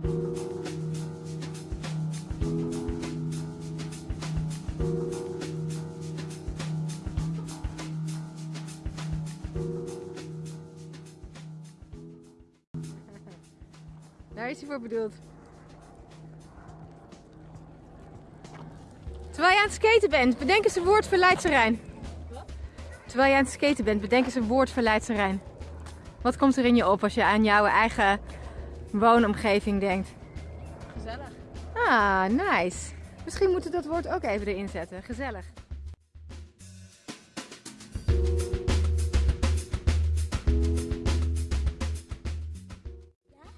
Daar is hij voor bedoeld. Terwijl je aan het skaten bent, bedenk eens een woord voor Rijn. Terwijl je aan het skaten bent, bedenk eens een woord voor Leidse Rijn. Wat komt er in je op als je aan jouw eigen woonomgeving denkt? Gezellig. Ah, nice. Misschien moeten we dat woord ook even erin zetten. Gezellig.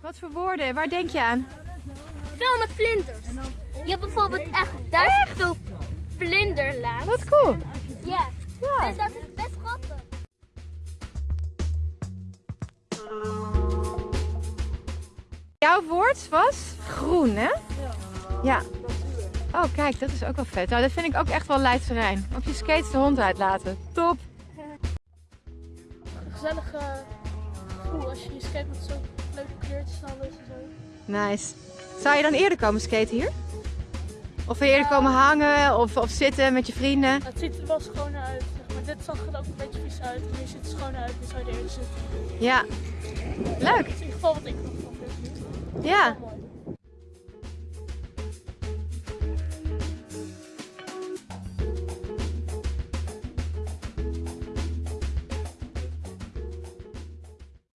Wat voor woorden? Waar denk je aan? Veel met vlinders. Je hebt bijvoorbeeld echt duizend vlinderlaag. Wat cool. Ja. Ja. Dus dat is Jouw woord was groen, hè? Ja. Oh, kijk, dat is ook wel vet. Nou, dat vind ik ook echt wel Leidse Rijn. Op je skates de hond uitlaten. Top. Gezellig gevoel als je je skate met zo'n leuke kleurtjes en alles en zo. Nice. Zou je dan eerder komen skaten hier? Of wil je eerder komen hangen of, of zitten met je vrienden? Het ziet er wel schoon uit. Maar dit zag er ook een beetje vies uit. En hier ziet het schoon uit. Dus zou je er eerder zitten. Ja. Leuk. Dat is in ieder geval wat ik Yeah.